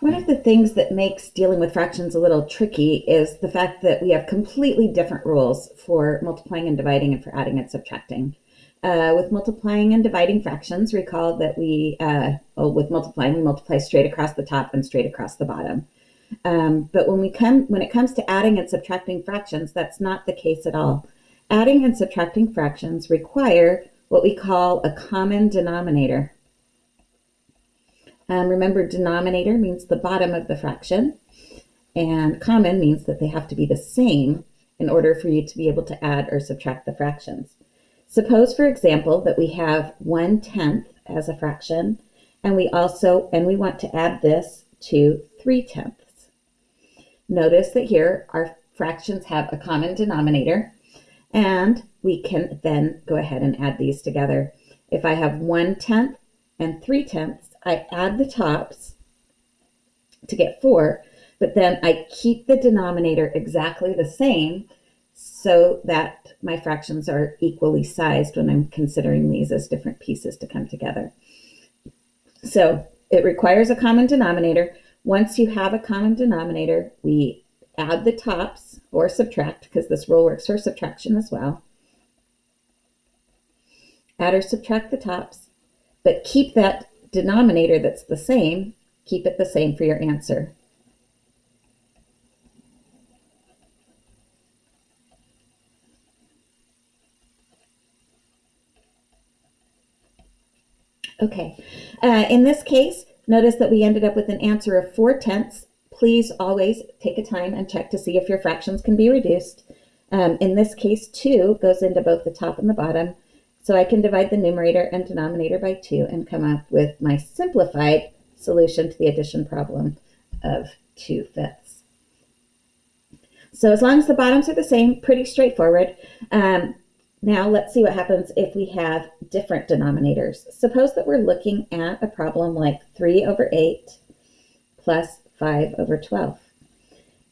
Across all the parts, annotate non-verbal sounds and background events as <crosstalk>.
One of the things that makes dealing with fractions a little tricky is the fact that we have completely different rules for multiplying and dividing and for adding and subtracting. Uh, with multiplying and dividing fractions, recall that we, uh, well, with multiplying, we multiply straight across the top and straight across the bottom. Um, but when we come, when it comes to adding and subtracting fractions, that's not the case at all. Adding and subtracting fractions require what we call a common denominator. Um, remember, denominator means the bottom of the fraction, and common means that they have to be the same in order for you to be able to add or subtract the fractions. Suppose, for example, that we have 1 tenth as a fraction, and we also, and we want to add this to 3 tenths. Notice that here our fractions have a common denominator, and we can then go ahead and add these together. If I have 1 tenth and 3 tenths, I add the tops to get 4, but then I keep the denominator exactly the same so that my fractions are equally sized when I'm considering these as different pieces to come together. So it requires a common denominator. Once you have a common denominator, we add the tops or subtract because this rule works for subtraction as well. Add or subtract the tops, but keep that denominator that's the same, keep it the same for your answer. Okay, uh, in this case, notice that we ended up with an answer of 4 tenths. Please always take a time and check to see if your fractions can be reduced. Um, in this case, 2 goes into both the top and the bottom. So I can divide the numerator and denominator by 2 and come up with my simplified solution to the addition problem of 2 fifths. So as long as the bottoms are the same, pretty straightforward. Um, now let's see what happens if we have different denominators. Suppose that we're looking at a problem like 3 over 8 plus 5 over 12.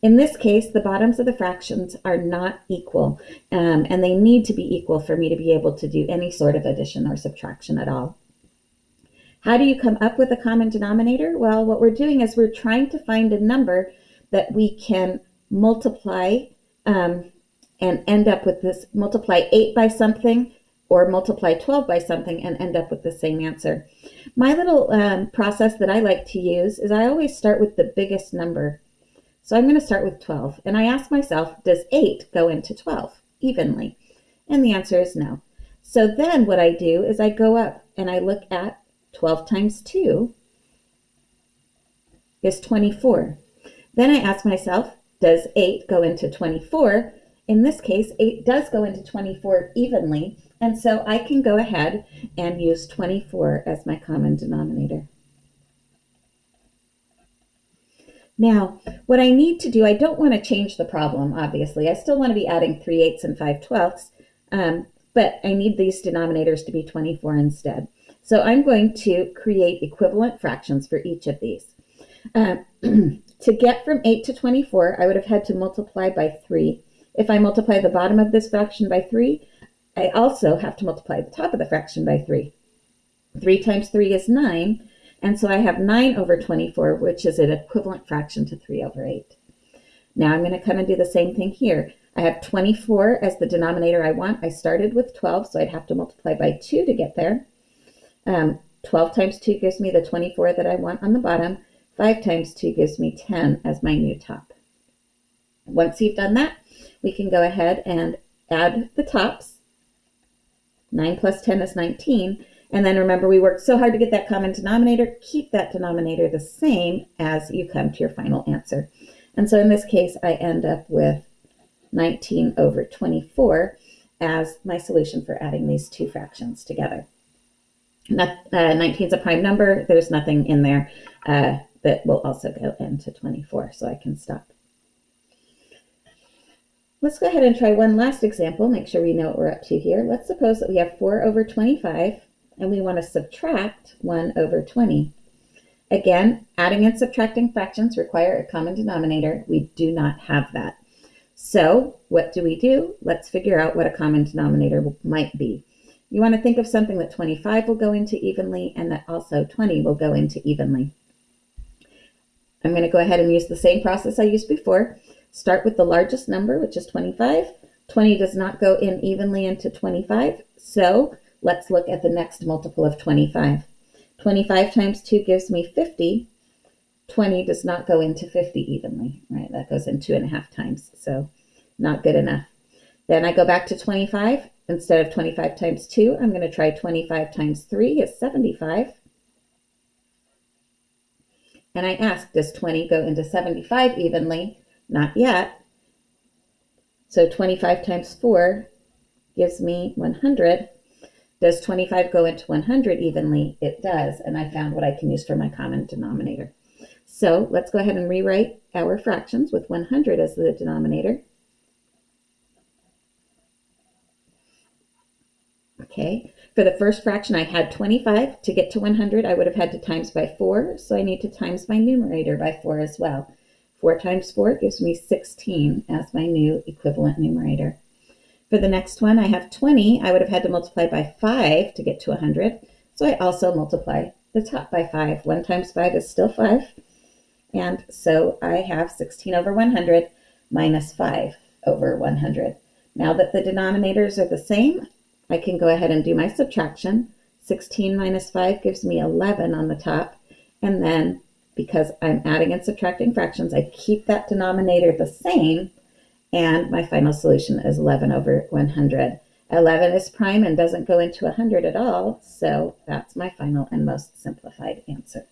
In this case, the bottoms of the fractions are not equal, um, and they need to be equal for me to be able to do any sort of addition or subtraction at all. How do you come up with a common denominator? Well, what we're doing is we're trying to find a number that we can multiply um, and end up with this, multiply 8 by something or multiply 12 by something and end up with the same answer. My little um, process that I like to use is I always start with the biggest number. So I'm going to start with 12. And I ask myself, does 8 go into 12 evenly? And the answer is no. So then what I do is I go up and I look at 12 times 2 is 24. Then I ask myself, does 8 go into 24? In this case, 8 does go into 24 evenly, and so I can go ahead and use 24 as my common denominator. Now, what I need to do, I don't want to change the problem, obviously. I still want to be adding 3 eighths and 5 twelfths, um, but I need these denominators to be 24 instead. So I'm going to create equivalent fractions for each of these. Uh, <clears throat> to get from 8 to 24, I would have had to multiply by 3. If I multiply the bottom of this fraction by 3, I also have to multiply the top of the fraction by 3. 3 times 3 is 9, and so I have 9 over 24, which is an equivalent fraction to 3 over 8. Now I'm going to come and do the same thing here. I have 24 as the denominator I want. I started with 12, so I'd have to multiply by 2 to get there. Um, 12 times 2 gives me the 24 that I want on the bottom. 5 times 2 gives me 10 as my new top. Once you've done that, we can go ahead and add the tops. 9 plus 10 is 19. And then remember, we worked so hard to get that common denominator. Keep that denominator the same as you come to your final answer. And so in this case, I end up with 19 over 24 as my solution for adding these two fractions together. Uh, 19 is a prime number. There's nothing in there uh, that will also go into 24, so I can stop. Let's go ahead and try one last example, make sure we know what we're up to here. Let's suppose that we have 4 over 25 and we want to subtract 1 over 20. Again, adding and subtracting fractions require a common denominator. We do not have that. So what do we do? Let's figure out what a common denominator might be. You want to think of something that 25 will go into evenly and that also 20 will go into evenly. I'm going to go ahead and use the same process I used before. Start with the largest number, which is 25. 20 does not go in evenly into 25, so let's look at the next multiple of 25. 25 times 2 gives me 50. 20 does not go into 50 evenly, right? That goes in two and a half times, so not good enough. Then I go back to 25. Instead of 25 times 2, I'm going to try 25 times 3 is 75. And I ask, does 20 go into 75 evenly? Not yet. So 25 times 4 gives me 100. Does 25 go into 100 evenly? It does, and I found what I can use for my common denominator. So let's go ahead and rewrite our fractions with 100 as the denominator. Okay, for the first fraction, I had 25. To get to 100, I would have had to times by 4, so I need to times my numerator by 4 as well. 4 times 4 gives me 16 as my new equivalent numerator. For the next one, I have 20. I would have had to multiply by 5 to get to 100, so I also multiply the top by 5. 1 times 5 is still 5, and so I have 16 over 100 minus 5 over 100. Now that the denominators are the same, I can go ahead and do my subtraction. 16 minus 5 gives me 11 on the top. And then because I'm adding and subtracting fractions, I keep that denominator the same. And my final solution is 11 over 100. 11 is prime and doesn't go into 100 at all. So that's my final and most simplified answer.